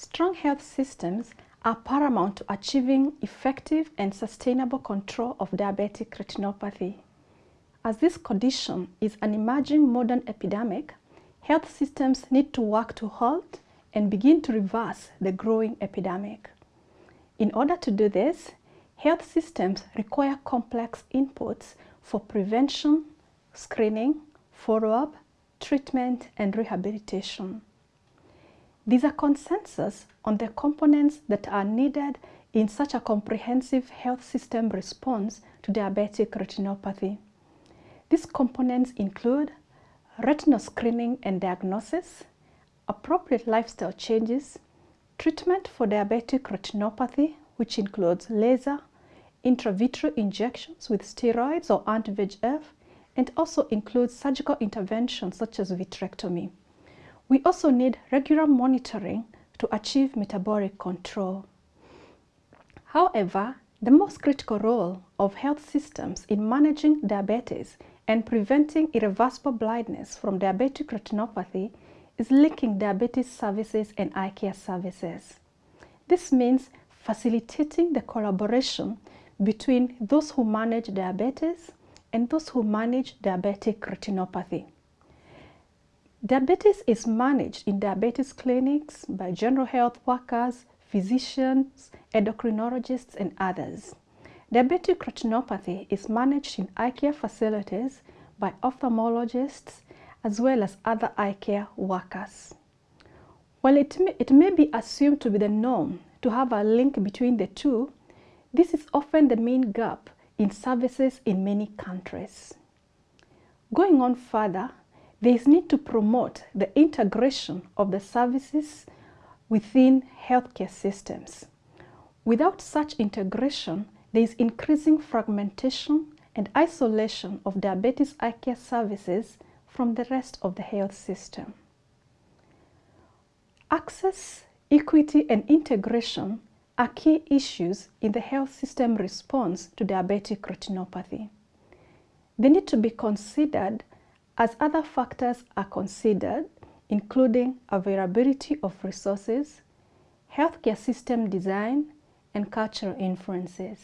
Strong health systems are paramount to achieving effective and sustainable control of diabetic retinopathy. As this condition is an emerging modern epidemic, health systems need to work to halt and begin to reverse the growing epidemic. In order to do this, health systems require complex inputs for prevention, screening, follow-up, treatment, and rehabilitation. These are consensus on the components that are needed in such a comprehensive health system response to diabetic retinopathy. These components include retinal screening and diagnosis, appropriate lifestyle changes, treatment for diabetic retinopathy, which includes laser, intravitreal injections with steroids or anti-VEGF, and also includes surgical interventions such as vitrectomy. We also need regular monitoring to achieve metabolic control. However, the most critical role of health systems in managing diabetes and preventing irreversible blindness from diabetic retinopathy is linking diabetes services and eye care services. This means facilitating the collaboration between those who manage diabetes and those who manage diabetic retinopathy. Diabetes is managed in diabetes clinics by general health workers, physicians, endocrinologists, and others. Diabetic retinopathy is managed in eye care facilities by ophthalmologists as well as other eye care workers. While it may, it may be assumed to be the norm to have a link between the two, this is often the main gap in services in many countries. Going on further, there is need to promote the integration of the services within healthcare systems. Without such integration, there is increasing fragmentation and isolation of diabetes eye care services from the rest of the health system. Access, equity, and integration are key issues in the health system response to diabetic retinopathy. They need to be considered as other factors are considered, including availability of resources, healthcare system design, and cultural influences.